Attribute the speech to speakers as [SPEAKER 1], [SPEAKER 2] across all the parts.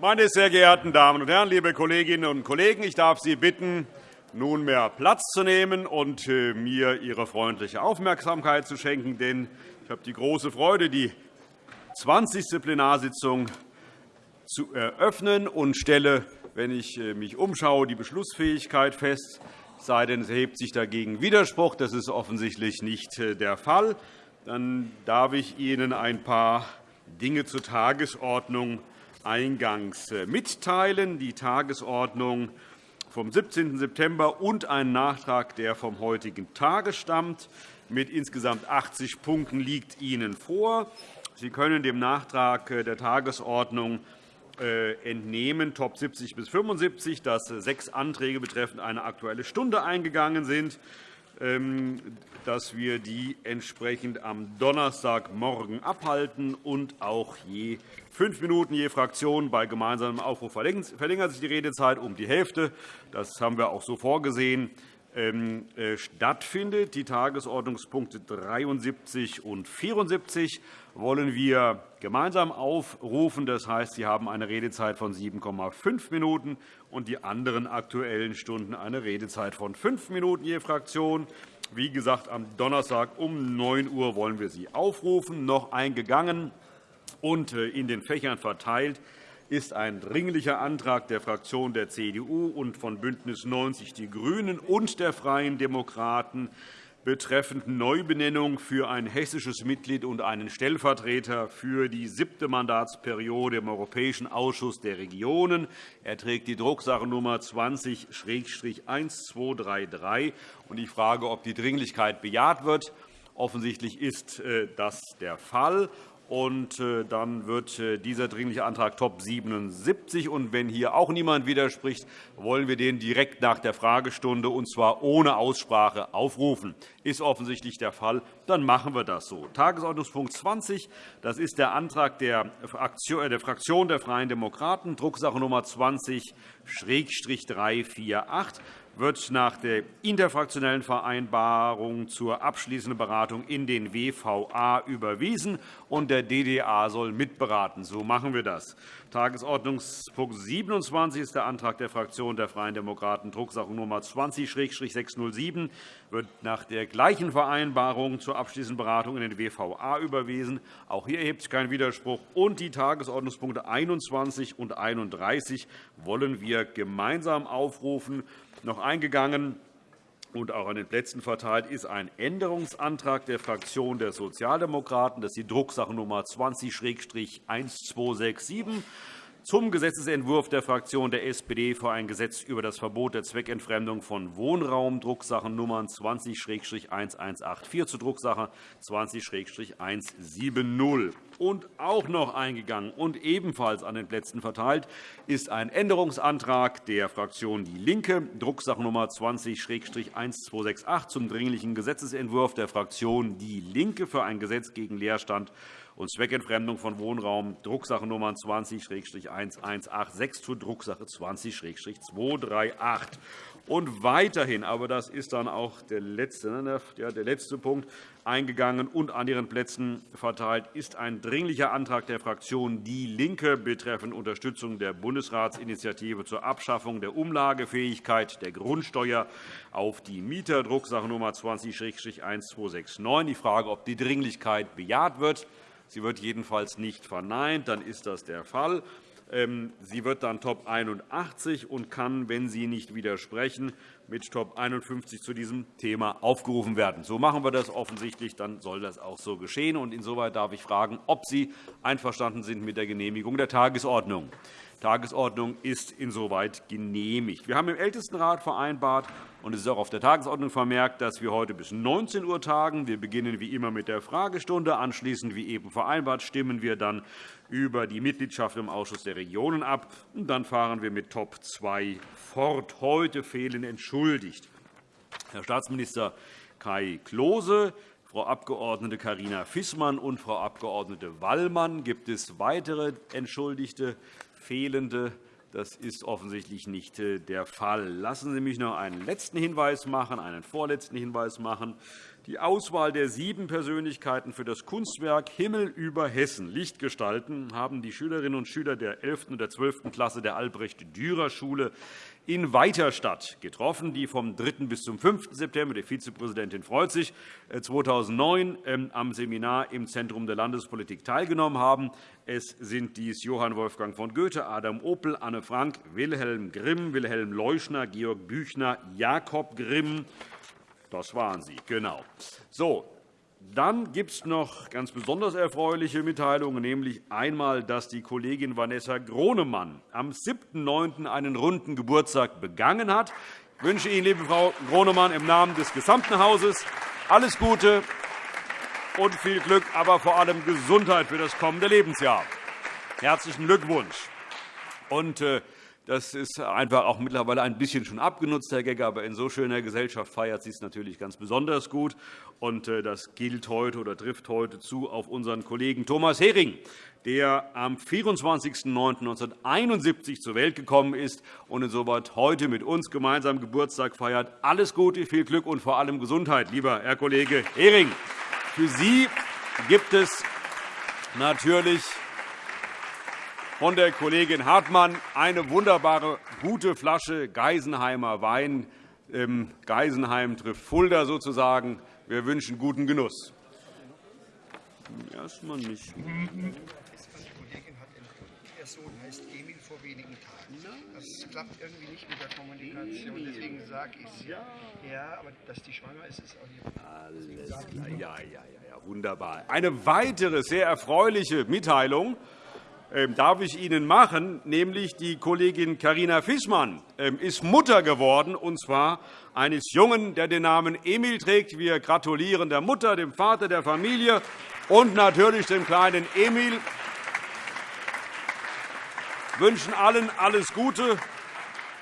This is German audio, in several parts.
[SPEAKER 1] Meine sehr geehrten Damen und Herren, liebe Kolleginnen und Kollegen! Ich darf Sie bitten, nunmehr Platz zu nehmen und äh, mir Ihre freundliche Aufmerksamkeit zu schenken. Denn ich habe die große Freude, die 20. Plenarsitzung zu eröffnen und stelle, wenn ich äh, mich umschaue, die Beschlussfähigkeit fest, sei denn, es erhebt sich dagegen Widerspruch. Das ist offensichtlich nicht äh, der Fall. Dann darf ich Ihnen ein paar Dinge zur Tagesordnung eingangs äh, mitteilen. Die Tagesordnung vom 17. September und ein Nachtrag, der vom heutigen Tage stammt, mit insgesamt 80 Punkten liegt Ihnen vor. Sie können dem Nachtrag äh, der Tagesordnung äh, entnehmen, Top 70 bis 75, dass sechs Anträge betreffend eine Aktuelle Stunde eingegangen sind. Ähm, dass wir die entsprechend am Donnerstagmorgen abhalten und auch je fünf Minuten je Fraktion. Bei gemeinsamem Aufruf verlängert sich die Redezeit um die Hälfte. Das haben wir auch so vorgesehen. Ähm, äh, stattfindet. Die Tagesordnungspunkte 73 und 74 wollen wir gemeinsam aufrufen. Das heißt, Sie haben eine Redezeit von 7,5 Minuten und die anderen Aktuellen Stunden eine Redezeit von fünf Minuten je Fraktion. Wie gesagt, am Donnerstag um 9 Uhr wollen wir Sie aufrufen. Noch eingegangen und äh, in den Fächern verteilt ist ein Dringlicher Antrag der Fraktion der CDU und von BÜNDNIS 90 die GRÜNEN und der Freien Demokraten betreffend Neubenennung für ein hessisches Mitglied und einen Stellvertreter für die siebte Mandatsperiode im Europäischen Ausschuss der Regionen. Er trägt die Drucksachennummer 20-1233. Ich frage, ob die Dringlichkeit bejaht wird. Offensichtlich ist äh, das der Fall. Und äh, dann wird äh, dieser Dringliche Antrag Top 77. Und wenn hier auch niemand widerspricht, wollen wir den direkt nach der Fragestunde, und zwar ohne Aussprache, aufrufen. Ist offensichtlich der Fall. Dann machen wir das so. Tagesordnungspunkt 20. Das ist der Antrag der Fraktion der Freien Demokraten, Drucksache Nummer 20-348 wird nach der interfraktionellen Vereinbarung zur abschließenden Beratung in den WVA überwiesen, und der DDA soll mitberaten. So machen wir das. Tagesordnungspunkt 27 ist der Antrag der Fraktion der Freien Demokraten, Drucksache Nummer 20-607, wird nach der gleichen Vereinbarung zur abschließenden Beratung in den WVA überwiesen. Auch hier erhebt sich kein Widerspruch. Und die Tagesordnungspunkte 21 und 31 wollen wir gemeinsam aufrufen noch eingegangen und auch an den Plätzen verteilt ist ein Änderungsantrag der Fraktion der Sozialdemokraten. Das ist die Drucksache Nummer 20-1267 zum Gesetzentwurf der Fraktion der SPD für ein Gesetz über das Verbot der Zweckentfremdung von Wohnraum, Drucksachen Nummern 20-1184 zur Drucksache 20-170. Und auch noch eingegangen und ebenfalls an den Plätzen verteilt ist ein Änderungsantrag der Fraktion DIE LINKE, Drucksache Nummer 20-1268 zum Dringlichen Gesetzentwurf der Fraktion DIE LINKE für ein Gesetz gegen Leerstand und Zweckentfremdung von Wohnraum, Drucksachennummern 20-1186 zu Drucksache 20-238. Und weiterhin, aber das ist dann auch der letzte, ne, der letzte Punkt, eingegangen und an Ihren Plätzen verteilt, ist ein Dringlicher Antrag der Fraktion DIE LINKE betreffend Unterstützung der Bundesratsinitiative zur Abschaffung der Umlagefähigkeit der Grundsteuer auf die Mieter, Drucksache Nummer 20-1269. Ich frage, ob die Dringlichkeit bejaht wird. Sie wird jedenfalls nicht verneint. Dann ist das der Fall. Ähm, sie wird dann Top 81 und kann, wenn Sie nicht widersprechen, mit Top 51 zu diesem Thema aufgerufen werden. So machen wir das offensichtlich. Dann soll das auch so geschehen. Insoweit darf ich fragen, ob Sie einverstanden sind mit der Genehmigung der Tagesordnung. Die Tagesordnung ist insoweit genehmigt. Wir haben im Ältestenrat vereinbart, und es ist auch auf der Tagesordnung vermerkt, dass wir heute bis 19 Uhr tagen. Wir beginnen wie immer mit der Fragestunde. Anschließend, wie eben vereinbart, stimmen wir dann über die Mitgliedschaft im Ausschuss der Regionen ab. Und dann fahren wir mit Top 2 fort. Heute fehlen entschuldigt Herr Staatsminister Kai Klose, Frau Abg. Carina Fissmann und Frau Abg. Wallmann. Gibt es weitere Entschuldigte, Fehlende? Das ist offensichtlich nicht äh, der Fall. Lassen Sie mich noch einen letzten Hinweis machen, einen vorletzten Hinweis machen. Die Auswahl der sieben Persönlichkeiten für das Kunstwerk Himmel über Hessen Lichtgestalten haben die Schülerinnen und Schüler der 11. und der 12. Klasse der Albrecht-Dürer-Schule in Weiterstadt getroffen, die vom 3. bis zum 5. September, die Vizepräsidentin freut sich, 2009 äh, ähm, am Seminar im Zentrum der Landespolitik teilgenommen haben. Es sind dies Johann Wolfgang von Goethe, Adam Opel, Anne Frank, Wilhelm Grimm, Wilhelm Leuschner, Georg Büchner, Jakob Grimm, das waren Sie, genau. So, dann gibt es noch ganz besonders erfreuliche Mitteilungen, nämlich einmal, dass die Kollegin Vanessa Gronemann am 7.9. einen runden Geburtstag begangen hat. Ich wünsche Ihnen, liebe Frau Gronemann, im Namen des gesamten Hauses alles Gute und viel Glück, aber vor allem Gesundheit für das kommende Lebensjahr. Herzlichen Glückwunsch. Und, äh, das ist einfach auch mittlerweile ein bisschen schon abgenutzt, Herr Gagger. Aber in so schöner Gesellschaft feiert sie es natürlich ganz besonders gut. Und äh, das gilt heute oder trifft heute zu auf unseren Kollegen Thomas Hering, der am 24.09.1971 zur Welt gekommen ist und insoweit heute mit uns gemeinsam Geburtstag feiert. Alles Gute, viel Glück und vor allem Gesundheit, lieber Herr Kollege Hering. Für Sie gibt es natürlich von der Kollegin Hartmann eine wunderbare, gute Flasche Geisenheimer Wein. Geisenheim trifft Fulda sozusagen. Wir wünschen guten Genuss.
[SPEAKER 2] Erstmal nicht. Ihr Sohn heißt Emil vor wenigen Tagen. Das klappt irgendwie nicht mit der Kommunikation. Deswegen sage ich es ja. Ja, aber dass die schwanger ist, ist auch nicht.
[SPEAKER 1] Alles klar. Ja, ja, ja, wunderbar. Eine weitere sehr erfreuliche Mitteilung darf ich Ihnen machen, nämlich die Kollegin Karina Fischmann ähm, ist Mutter geworden, und zwar eines Jungen, der den Namen Emil trägt. Wir gratulieren der Mutter, dem Vater der Familie und natürlich dem kleinen Emil. Wir wünschen allen alles Gute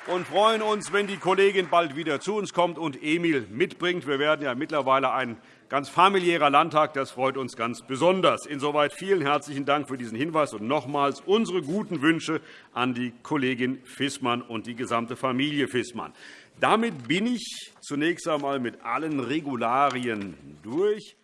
[SPEAKER 1] und freuen uns, wenn die Kollegin bald wieder zu uns kommt und Emil mitbringt. Wir werden ja mittlerweile ein ganz familiärer Landtag. Das freut uns ganz besonders. Insoweit vielen herzlichen Dank für diesen Hinweis und nochmals unsere guten Wünsche an die Kollegin Fissmann und die gesamte Familie Fissmann. Damit bin ich zunächst einmal mit allen Regularien durch.